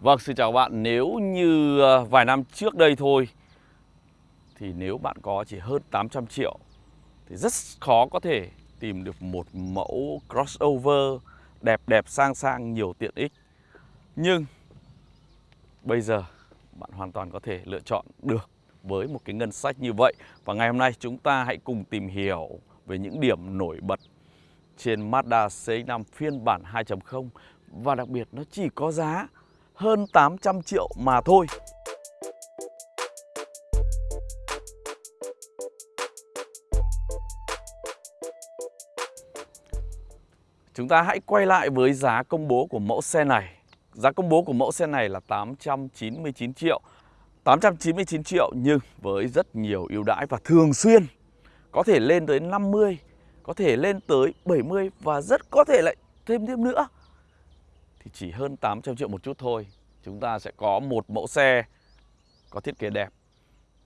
Vâng, xin chào các bạn. Nếu như ờ, vài năm trước đây thôi thì nếu bạn có chỉ hơn 800 triệu thì rất khó có thể tìm được một mẫu crossover đẹp đẹp sang sang nhiều tiện ích. Nhưng bây giờ bạn hoàn toàn có thể lựa chọn được với một cái ngân sách như vậy. Và ngày hôm nay chúng ta hãy cùng tìm hiểu về những điểm nổi bật trên Mazda CX-5 phiên bản 2.0 và đặc biệt nó chỉ có giá hơn 800 triệu mà thôi. Chúng ta hãy quay lại với giá công bố của mẫu xe này. Giá công bố của mẫu xe này là 899 triệu. 899 triệu nhưng với rất nhiều ưu đãi và thường xuyên có thể lên tới 50, có thể lên tới 70 và rất có thể lại thêm thêm nữa thì chỉ hơn 800 triệu một chút thôi chúng ta sẽ có một mẫu xe có thiết kế đẹp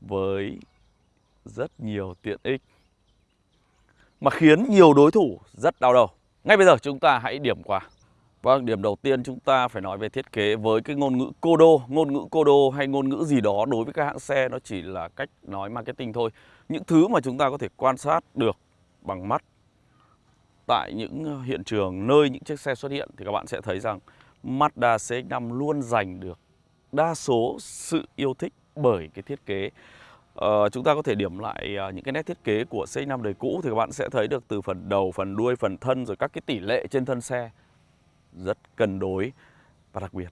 với rất nhiều tiện ích mà khiến nhiều đối thủ rất đau đầu. Ngay bây giờ chúng ta hãy điểm qua. Vâng, điểm đầu tiên chúng ta phải nói về thiết kế với cái ngôn ngữ cô đô, ngôn ngữ cô đô hay ngôn ngữ gì đó đối với các hãng xe nó chỉ là cách nói marketing thôi. Những thứ mà chúng ta có thể quan sát được bằng mắt tại những ờ, hiện trường nơi những chiếc xe xuất hiện thì các bạn sẽ thấy rằng Mazda CX-5 luôn giành được đa số sự yêu thích bởi cái thiết kế Ờ, chúng ta có thể điểm lại uh, những cái nét thiết kế của CX-5 đời cũ thì các bạn sẽ thấy được từ phần đầu, phần đuôi, phần thân rồi các cái tỷ lệ trên thân xe rất cân đối và đặc biệt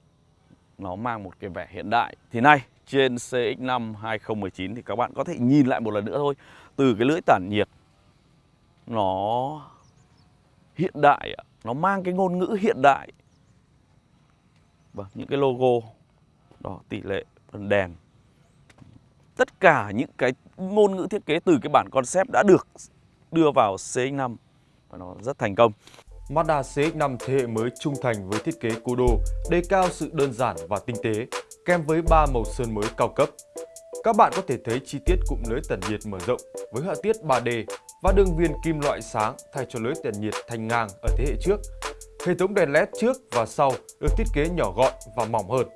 nó mang một cái vẻ hiện đại. Thì nay trên CX-5 2019 thì các bạn có thể nhìn lại một lần nữa thôi từ cái lưỡi tản nhiệt nó hiện đại, nó mang cái ngôn ngữ hiện đại và những cái logo đó tỷ lệ phần đèn tất cả những cái ngôn ngữ thiết kế từ cái bản concept đã được đưa vào CX-5 và nó rất thành công. Mazda CX-5 thế hệ mới trung thành với thiết kế cố đô, đề cao sự đơn giản và tinh tế, kèm với ba màu sơn mới cao cấp. Các bạn có thể thấy chi tiết cụm lưới tản nhiệt mở rộng với họa tiết 3D và đường viền kim loại sáng thay cho lưới tản nhiệt thanh ngang ở thế hệ trước Hệ thống đèn LED trước và sau được thiết kế nhỏ gọn và mỏng hơn.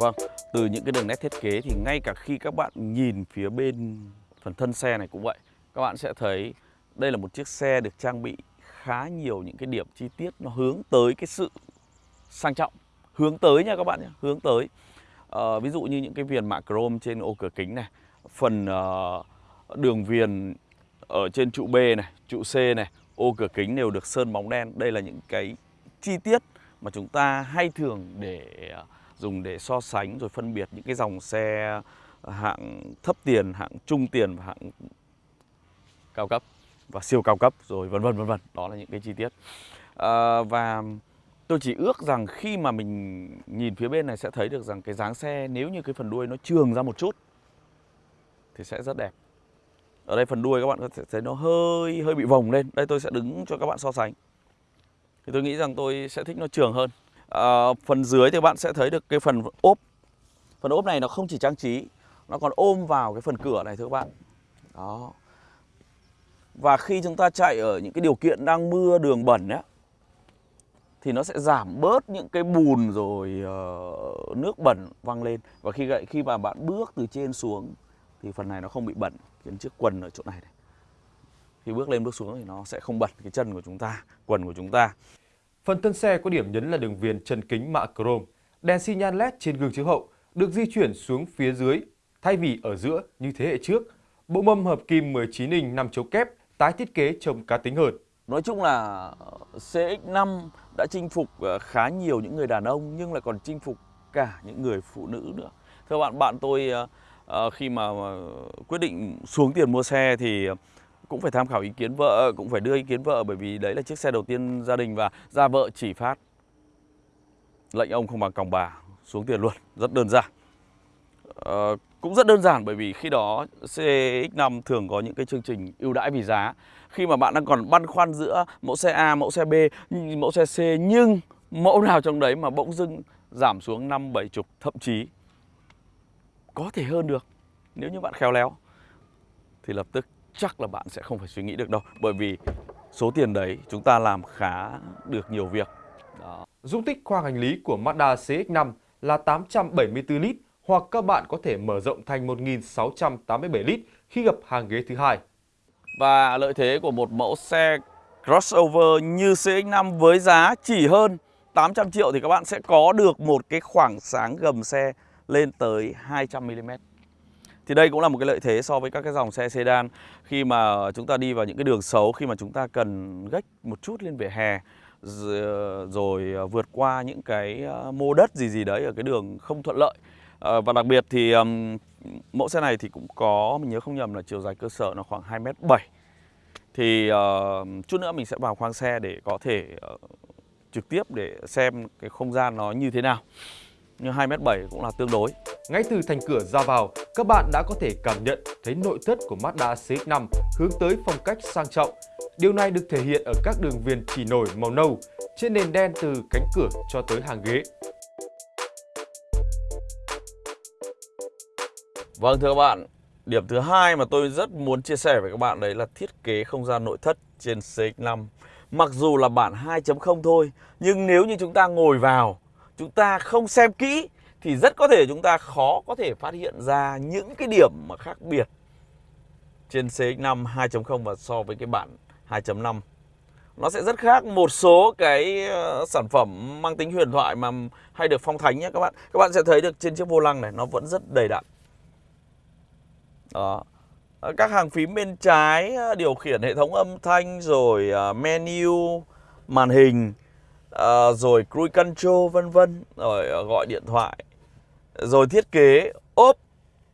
Vâng, từ những cái đường nét thiết kế thì ngay cả khi các bạn nhìn phía bên phần thân xe này cũng vậy Các bạn sẽ thấy đây là một chiếc xe được trang bị khá nhiều những cái điểm chi tiết nó hướng tới cái sự sang trọng hướng tới nha các bạn nhé hướng tới. À, ví dụ như những cái viền mạ chrome trên ô cửa kính này phần uh, đường viền ở trên trụ B này trụ C này ô cửa kính đều được sơn bóng đen. Đây là những cái chi tiết mà chúng ta hay thường để uh, dùng để so sánh rồi phân biệt những cái dòng xe hạng thấp tiền hạng trung tiền và hạng cao cấp. Và siêu cao cấp rồi vân vân vân vân. Đó là những cái chi tiết. À, và tôi chỉ ước rằng khi mà mình nhìn phía bên này sẽ thấy được rằng cái dáng xe nếu như cái phần đuôi nó trường ra một chút thì sẽ rất đẹp. Ở đây phần đuôi các bạn có thể thấy nó hơi hơi bị vòng lên. Đây tôi sẽ đứng cho các bạn so sánh. Thì tôi nghĩ rằng tôi sẽ thích nó trường hơn à, phần dưới thì các bạn sẽ thấy được cái phần ốp. Phần ốp này nó không chỉ trang trí nó còn ôm vào cái phần cửa này thưa các bạn. Đó. Và khi chúng ta chạy ở những cái điều kiện đang mưa đường bẩn ấy, thì nó sẽ giảm bớt những cái bùn rồi uh, nước bẩn văng lên. Và khi khi mà bạn bước từ trên xuống thì phần này nó không bị bẩn khiến chiếc quần ở chỗ này, này. Khi bước lên bước xuống thì nó sẽ không bẩn cái chân của chúng ta quần của chúng ta phần thân xe có điểm nhấn là đường viền chân kính mạ chrome đèn xi nhan led trên gương chiếu hậu được di chuyển xuống phía dưới thay vì ở giữa như thế hệ trước bộ mâm hợp kim 19 inch 5 chấu kép tái thiết kế trông cá tính hơn. Nói chung là ờ, CX-5 đã chinh phục ờ, khá nhiều những người đàn ông nhưng lại còn chinh phục cả những người phụ nữ nữa. Thưa bạn, bạn tôi ờ, khi mà quyết định xuống tiền mua xe thì cũng phải tham khảo ý kiến vợ, cũng phải đưa ý kiến vợ bởi vì đấy là chiếc xe đầu tiên gia đình và ra vợ chỉ phát lệnh ông không bằng còng bà xuống tiền luôn, rất đơn giản. Ờ, cũng rất đơn giản bởi vì khi đó CX5 thường có những cái chương trình ưu đãi vì giá Khi mà bạn đang còn băn khoăn giữa mẫu xe A, mẫu xe B, mẫu xe C Nhưng mẫu nào trong đấy mà bỗng dưng giảm xuống năm bảy chục thậm chí có thể hơn được nếu như bạn khéo léo thì lập tức chắc là bạn sẽ không phải suy nghĩ được đâu bởi vì số tiền đấy chúng ta làm khá được nhiều việc đó. Dung tích khoang hành lý của Mazda CX-5 là 874 lít hoặc các bạn có thể mở rộng thành 1687 lít khi gặp hàng ghế thứ hai. Và lợi thế của một mẫu xe crossover như CX-5 với giá chỉ hơn 800 triệu thì các bạn sẽ có được một cái khoảng sáng gầm xe lên tới 200mm. Thì đây cũng là một cái lợi thế so với các cái dòng xe sedan khi mà chúng ta đi vào những cái đường xấu, khi mà chúng ta cần gách một chút lên vỉa hè rồi ờ, vượt qua những cái ờ, mô đất gì gì đấy ở cái đường không thuận lợi. Ờ, và đặc biệt thì mẫu xe này thì cũng có, mình nhớ không nhầm là chiều dài cơ sở nó khoảng 2m7. Thì chút nữa mình sẽ vào khoang xe để có thể trực tiếp để xem cái không gian nó như thế nào nhưng 2m7 cũng là tương đối. Ngay từ thành cửa ra vào, các bạn đã có thể cảm nhận thấy nội thất của Mazda CX-5 hướng tới phong cách sang trọng. Điều này được thể hiện ở các đường viền chỉ nổi màu nâu trên nền đen từ cánh cửa cho tới hàng ghế. Vâng thưa các bạn, điểm thứ hai mà tôi rất muốn chia sẻ với các bạn đấy là thiết kế không gian nội thất trên CX-5. Mặc dù là bản 2.0 thôi, nhưng nếu như chúng ta ngồi vào chúng ta không xem kỹ thì rất có thể chúng ta khó có thể phát hiện ra những cái điểm mà khác biệt trên CX5 2.0 và so với cái bản 2.5 nó sẽ rất khác một số cái ờ, sản phẩm mang tính huyền thoại mà hay được phong thánh nhé các bạn. Các bạn sẽ thấy được trên chiếc vô lăng này nó vẫn rất đầy đặn. Đó. Ờ, các hàng phím bên trái ờ, điều khiển hệ thống âm thanh rồi menu, màn hình à, rồi cruise control vân vân rồi ờ, gọi điện thoại rồi thiết kế ốp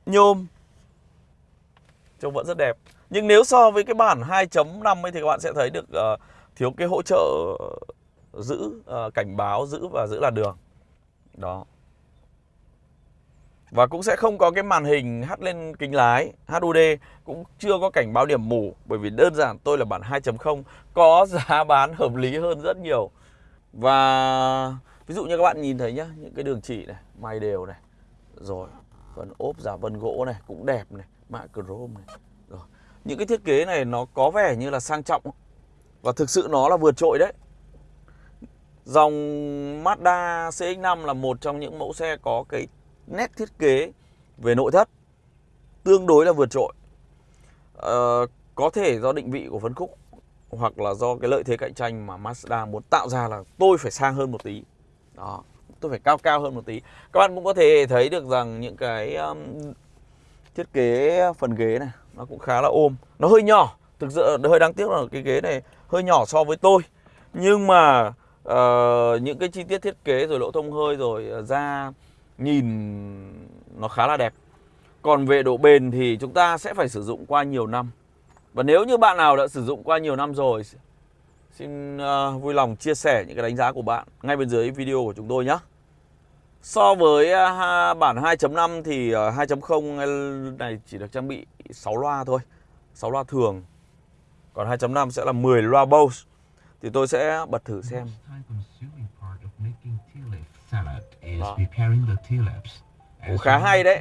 nhôm. Trông vẫn rất đẹp. Nhưng nếu so với cái bản 2.5 ấy thì các bạn sẽ thấy được uh, thiếu cái hỗ trợ giữ uh, cảnh báo giữ và giữ làn đường. Đó. Và cũng sẽ không có cái màn hình hắt lên kính lái HUD cũng chưa có cảnh báo điểm mù bởi vì đơn giản tôi là bản 2.0 có giá bán hợp lý hơn rất nhiều và ví dụ như các bạn nhìn thấy nhá Những cái đường chỉ này, may đều này Rồi, phần ốp giả vân gỗ này cũng đẹp này Mạ chrome này Rồi, những cái thiết kế này nó có vẻ như là sang trọng Và thực sự nó là vượt trội đấy. Dòng Mazda CX-5 là một trong những mẫu xe có cái nét thiết kế về nội thất Tương đối là vượt trội. Ờ, Có thể do định vị của phân khúc hoặc là do cái lợi thế cạnh tranh mà Mazda muốn tạo ra là tôi phải sang hơn một tí. Đó tôi phải cao cao hơn một tí. Các bạn cũng có thể thấy được rằng những cái um, thiết kế phần ghế này nó cũng khá là ôm. Nó hơi nhỏ thực sự hơi đáng tiếc là cái ghế này hơi nhỏ so với tôi. Nhưng mà uh, những cái chi tiết thiết kế rồi lỗ thông hơi rồi ờ, ra nhìn nó khá là đẹp. Còn về độ bền thì chúng ta sẽ phải sử dụng qua nhiều năm và nếu như bạn nào đã sử dụng qua nhiều năm rồi Xin uh, vui lòng chia sẻ những cái đánh giá của bạn ngay bên dưới video của chúng tôi nhé. So với uh, bản 2.5 thì uh, 2.0 này chỉ được trang bị 6 loa thôi 6 loa thường. Còn 2.5 sẽ là 10 loa Bose. Thì tôi sẽ bật thử xem. Đó cũng khá hay đấy.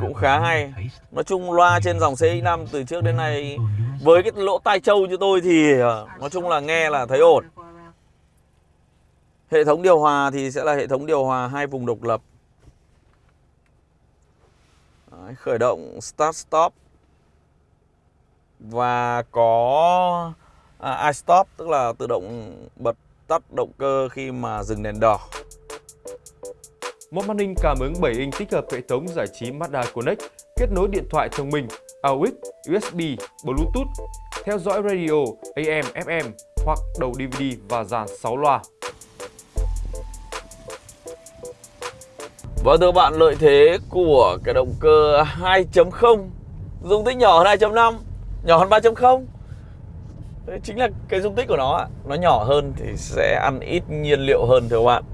Cũng khá hay. Nói chung loa trên dòng CX5 từ trước đến nay với cái lỗ tai trâu như tôi thì ờ, nói chung là nghe là thấy ổn. Hệ thống điều hòa thì sẽ là hệ thống điều hòa hai vùng độc lập. Đấy, khởi động start stop. Và có à, iStop tức là tự động bật tắt động cơ khi mà dừng đèn đỏ một màn hình cảm ứng 7 inch tích hợp hệ thống giải trí Mazda Connect, kết nối điện thoại thông minh, AUX, USB, Bluetooth, theo dõi radio, AM, FM hoặc đầu DVD và dàn 6 loa. Và thưa bạn, lợi thế của cái động cơ 2.0 dung tích nhỏ hơn 2.5, nhỏ hơn 3.0 chính là cái dung tích của nó nó nhỏ hơn thì sẽ ăn ít nhiên liệu hơn thưa các bạn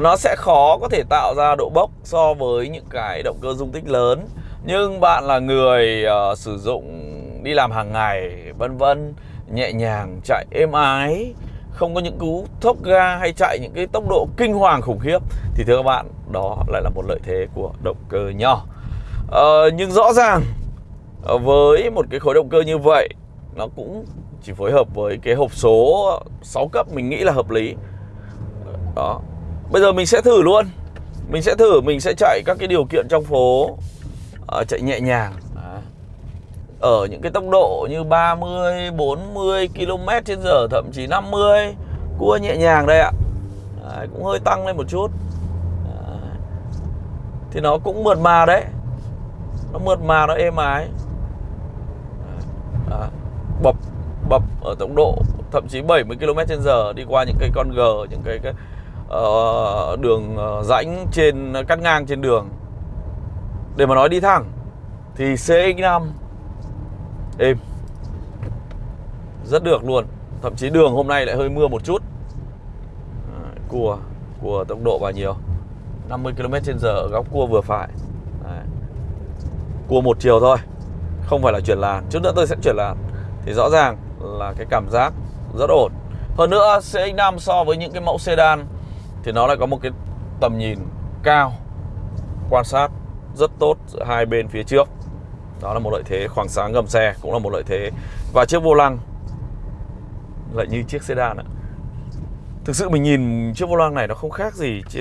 nó sẽ khó có thể tạo ra độ bốc so với những cái động cơ dung tích lớn. Nhưng bạn là người uh, sử dụng đi làm hàng ngày vân vân nhẹ nhàng chạy êm ái không có những cú thốc ga hay chạy những cái tốc độ kinh hoàng khủng khiếp thì thưa các bạn đó lại là một lợi thế của động cơ nhỏ ờ, nhưng rõ ràng ờ, với một cái khối động cơ như vậy nó cũng chỉ phối hợp với cái hộp số 6 cấp mình nghĩ là hợp lý. Đó bây giờ mình sẽ thử luôn. Mình sẽ thử mình sẽ chạy các cái điều kiện trong phố uh, chạy nhẹ nhàng. Ở những cái tốc độ như 30, 40 km trên giờ thậm chí 50 cua nhẹ nhàng đây ạ. Đấy, cũng hơi tăng lên một chút. Đấy. thì nó cũng mượt mà đấy. Nó mượt mà nó êm ái. Đấy. bập bập ở tốc độ thậm chí 70 km trên giờ đi qua những cái con gờ những cái, cái uh, đường ờ, rãnh trên cắt ngang trên đường. Để mà nói đi thẳng thì CX5 êm rất được luôn. Thậm chí đường hôm nay lại hơi mưa một chút. Cua cua tốc độ bao nhiêu? 50 km trên giờ góc cua vừa phải. Đấy. cua một chiều thôi không phải là chuyển làn. Chút nữa tôi sẽ chuyển làn. Thì rõ ràng là cái cảm giác rất ổn. Hơn nữa CX-5 so với những cái mẫu sedan thì nó lại có một cái tầm nhìn cao quan sát rất tốt giữa hai bên phía trước. Đó là một lợi thế khoảng sáng gầm xe cũng là một lợi thế. Và chiếc vô lăng lại như chiếc sedan ạ. Thực sự mình nhìn chiếc vô lăng này nó không khác gì chứ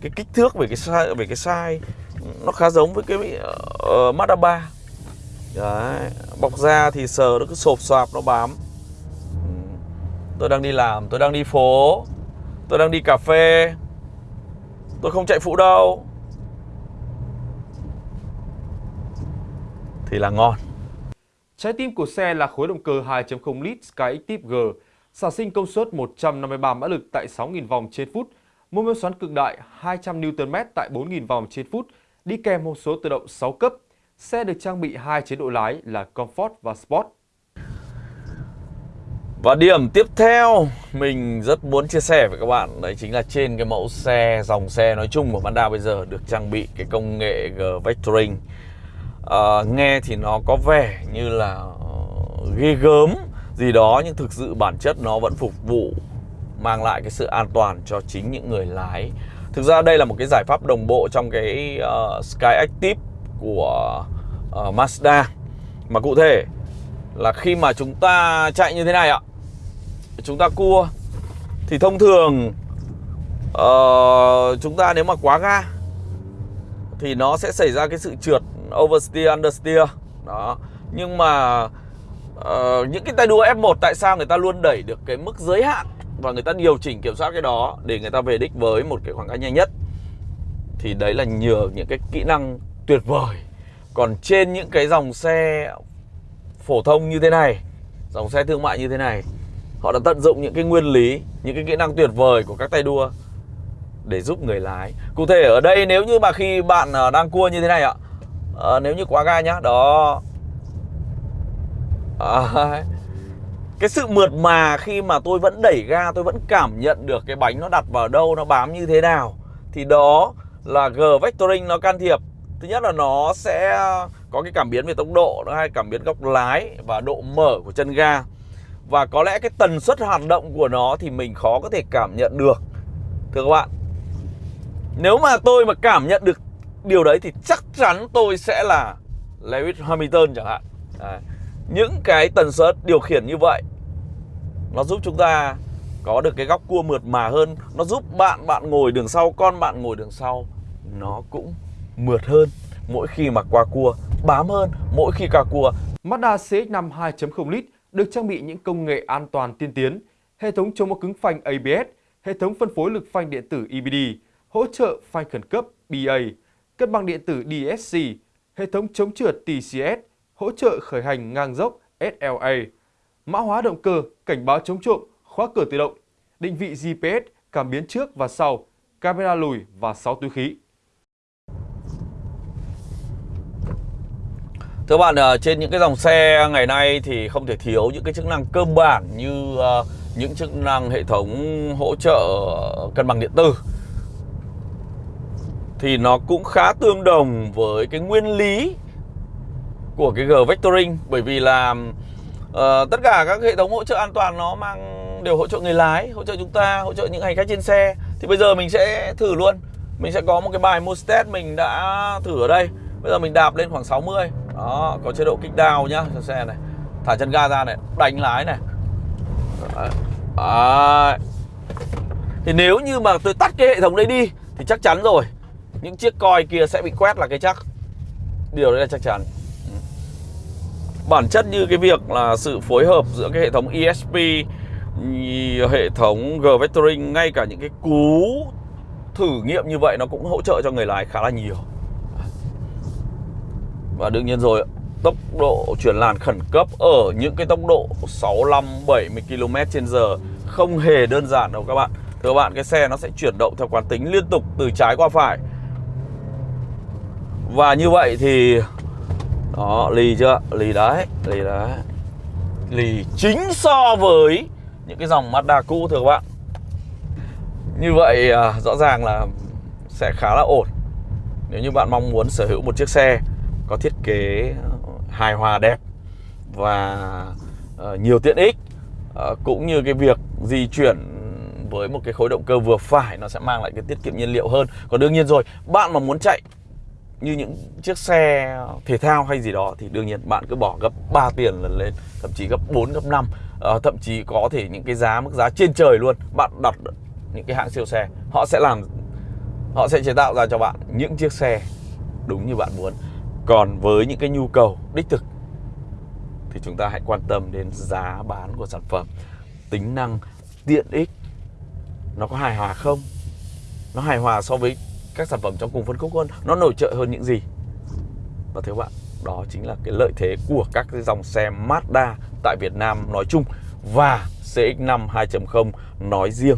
cái kích thước về cái size về cái size nó khá giống với cái uh, Mazda 3 Đấy, bọc da thì sờ nó cứ sộp xoạp nó bám. Tôi đang đi làm, tôi đang đi phố. Tôi đang đi cà phê Tôi không chạy phụ đâu thì là ngon. Trái tim của xe là khối động cơ 2.0 lít Skyactiv G, sản sinh công suất 153 mã lực tại 6.000 vòng trên phút, mô men xoắn cực đại 200 Nm tại 4.000 vòng trên phút, đi kèm hộp số tự động 6 cấp. Xe được trang bị hai chế độ lái là Comfort và Sport. Và điểm tiếp theo mình rất muốn chia sẻ với các bạn Đấy chính là trên cái mẫu xe, dòng xe nói chung của Mazda bây giờ được trang bị cái công nghệ G-Vectoring à, nghe thì nó có vẻ như là ờ, ghê gớm gì đó nhưng thực sự bản chất nó vẫn phục vụ mang lại cái sự an toàn cho chính những người lái. Thực ra đây là một cái giải pháp đồng bộ trong cái uh, Sky Active của uh, Mazda. Mà cụ thể là khi mà chúng ta chạy như thế này ạ chúng ta cua thì thông thường uh, chúng ta nếu mà quá ga thì nó sẽ xảy ra cái sự trượt oversteer, understeer. Đó. Nhưng mà uh, những cái tay đua F1 tại sao người ta luôn đẩy được cái mức giới hạn và người ta điều chỉnh kiểm soát cái đó để người ta về đích với một cái khoảng cách nhanh nhất? Thì đấy là nhờ những cái kỹ năng tuyệt vời. Còn trên những cái dòng xe phổ thông như thế này dòng xe thương mại như thế này họ đã tận dụng những cái nguyên lý những cái kỹ năng tuyệt vời của các tay đua để giúp người lái. Cụ thể ở đây nếu như mà khi bạn à, đang cua như thế này ạ à, nếu như quá ga nhá đó. À, cái sự mượt mà khi mà tôi vẫn đẩy ga tôi vẫn cảm nhận được cái bánh nó đặt vào đâu nó bám như thế nào thì đó là G vectoring nó can thiệp. Thứ nhất là nó sẽ có cái cảm biến về tốc độ nó hay cảm biến góc lái và độ mở của chân ga và có lẽ cái tần suất hoạt động của nó thì mình khó có thể cảm nhận được. Thưa các bạn nếu mà tôi mà cảm nhận được điều đấy thì chắc chắn tôi sẽ là Lewis Hamilton chẳng hạn. À, những cái tần suất điều khiển như vậy nó giúp chúng ta có được cái góc cua mượt mà hơn. Nó giúp bạn bạn ngồi đường sau con bạn ngồi đường sau nó cũng mượt hơn. Mỗi khi mà qua cua bám hơn mỗi khi qua cua. Mazda CX-5 2.0 lít được trang bị những công nghệ an toàn tiên tiến hệ thống chống móc cứng phanh ABS hệ thống phân phối lực phanh điện tử EBD hỗ trợ phanh khẩn cấp BA cân bằng điện tử DSC, hệ thống chống trượt TCS, hỗ trợ khởi hành ngang dốc SLA, mã hóa động cơ, cảnh báo chống trộm, khóa cửa tự động, định vị GPS, cảm biến trước và sau, camera lùi và 6 túi khí. Thưa bạn, ờ, trên những cái dòng xe ngày nay thì không thể thiếu những cái chức năng cơ bản như ờ, những chức năng hệ thống hỗ trợ cân bằng điện tử. Thì nó cũng khá tương đồng với cái nguyên lý của cái G vectoring. Bởi vì là uh, tất cả các hệ thống hỗ trợ an toàn nó mang đều hỗ trợ người lái hỗ trợ chúng ta hỗ trợ những hành khách trên xe. Thì bây giờ mình sẽ thử luôn. Mình sẽ có một cái bài mood test mình đã thử ở đây. Bây giờ mình đạp lên khoảng 60 đó, có chế độ kích down nhá, cho xe này. Thả chân ga ra này, đánh lái này. Đấy. thì nếu như mà tôi tắt cái hệ thống đấy đi, thì chắc chắn rồi. Những chiếc coi kia sẽ bị quét là cái chắc. Điều đấy là chắc chắn. Bản chất như cái việc là sự phối hợp giữa cái hệ thống ESP hệ thống G-Vectoring, ngay cả những cái cú thử nghiệm như vậy nó cũng hỗ trợ cho người lái khá là nhiều và đương nhiên rồi tốc độ chuyển làn khẩn cấp ở những cái tốc độ 65 70 km/h không hề đơn giản đâu các bạn. Thưa các bạn, cái xe nó sẽ chuyển động theo quán tính liên tục từ trái qua phải. Và như vậy thì đó, lì chưa? Lì đấy, lì đấy. Lì chính so với những cái dòng Mazda cũ thưa các bạn. Như vậy à, rõ ràng là sẽ khá là ổn. Nếu như bạn mong muốn sở hữu một chiếc xe có thiết kế hài hòa đẹp và ờ, nhiều tiện ích ờ, cũng như cái việc di chuyển với một cái khối động cơ vừa phải nó sẽ mang lại cái tiết kiệm nhiên liệu hơn. Còn đương nhiên rồi bạn mà muốn chạy như những chiếc xe thể thao hay gì đó thì đương nhiên bạn cứ bỏ gấp 3 tiền lần lên thậm chí gấp 4 gấp 5 à, ờ, thậm chí có thể những cái giá mức giá trên trời luôn. Bạn đặt những cái hãng siêu xe họ sẽ làm họ sẽ chế tạo ra cho bạn những chiếc xe đúng như bạn muốn còn với những cái nhu cầu đích thực thì chúng ta hãy quan tâm đến giá bán của sản phẩm, tính năng, tiện ích nó có hài hòa không? Nó hài hòa so với các sản phẩm trong cùng phân khúc hơn, nó nổi trội hơn những gì? Và thưa bạn, đó chính là cái lợi thế của các cái dòng xe Mazda tại Việt Nam nói chung và CX-5 2.0 nói riêng.